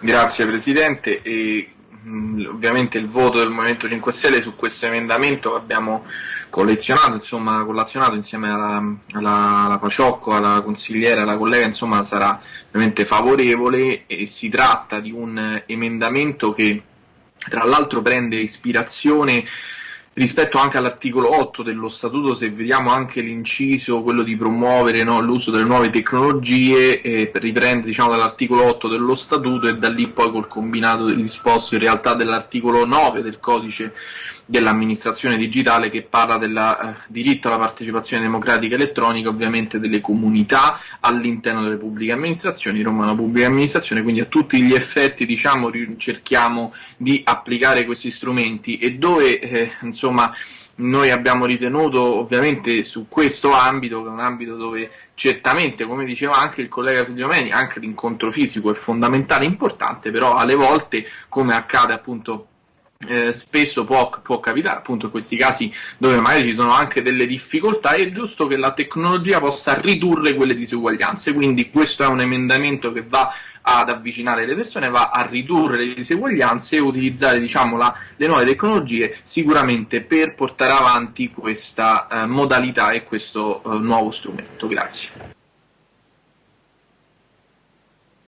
Grazie Presidente. E, mh, ovviamente il voto del Movimento 5 Stelle su questo emendamento che abbiamo collezionato, insomma, collazionato insieme alla, alla, alla Paciocco, alla consigliera, alla collega, insomma, sarà ovviamente favorevole e si tratta di un emendamento che tra l'altro prende ispirazione rispetto anche all'articolo 8 dello statuto, se vediamo anche l'inciso, quello di promuovere no, l'uso delle nuove tecnologie, eh, riprende diciamo, dall'articolo 8 dello statuto e da lì poi col combinato disposto in realtà dell'articolo 9 del codice dell'amministrazione digitale che parla del eh, diritto alla partecipazione democratica elettronica ovviamente delle comunità all'interno delle pubbliche amministrazioni, Roma è una pubblica amministrazione, quindi a tutti gli effetti diciamo, cerchiamo di applicare questi strumenti. E dove eh, insomma noi abbiamo ritenuto ovviamente su questo ambito, che è un ambito dove certamente, come diceva anche il collega Figliomeni, anche l'incontro fisico è fondamentale, importante, però alle volte, come accade appunto eh, spesso può, può, capitare appunto in questi casi dove magari ci sono anche delle difficoltà è giusto che la tecnologia possa ridurre quelle diseguaglianze. Quindi questo è un emendamento che va ad avvicinare le persone va a ridurre le diseguaglianze e utilizzare diciamo, la, le nuove tecnologie sicuramente per portare avanti questa eh, modalità e questo eh, nuovo strumento. Grazie